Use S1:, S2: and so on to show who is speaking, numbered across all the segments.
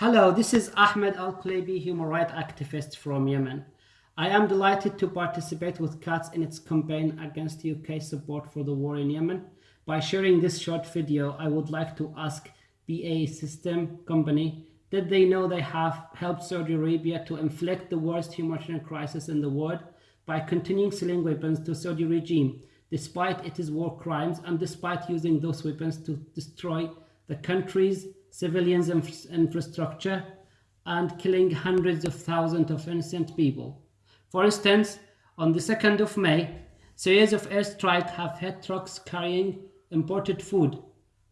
S1: Hello, this is Ahmed Al Kuleibi, human rights activist from Yemen. I am delighted to participate with CATS in its campaign against UK support for the war in Yemen. By sharing this short video, I would like to ask BAE System Company, did they know they have helped Saudi Arabia to inflict the worst humanitarian crisis in the world by continuing selling weapons to Saudi regime, despite its war crimes and despite using those weapons to destroy the country's civilians and infrastructure and killing hundreds of thousands of innocent people. For instance, on the 2nd of May, series of airstrikes have hit trucks carrying imported food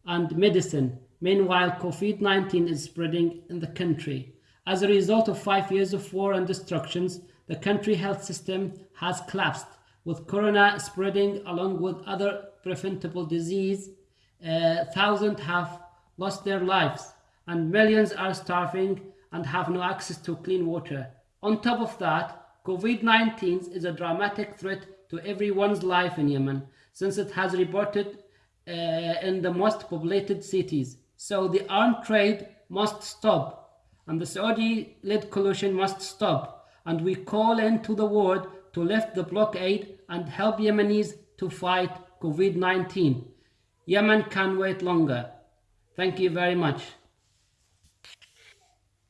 S1: and medicine. Meanwhile, COVID-19 is spreading in the country. As a result of five years of war and destructions, the country health system has collapsed, with corona spreading along with other preventable disease. Uh, thousands have lost their lives, and millions are starving and have no access to clean water. On top of that, COVID-19 is a dramatic threat to everyone's life in Yemen, since it has reported uh, in the most populated cities. So the armed trade must stop, and the Saudi-led coalition must stop, and we call into the world to lift the blockade and help Yemenis to fight COVID-19. Yemen can wait longer. Thank you very much.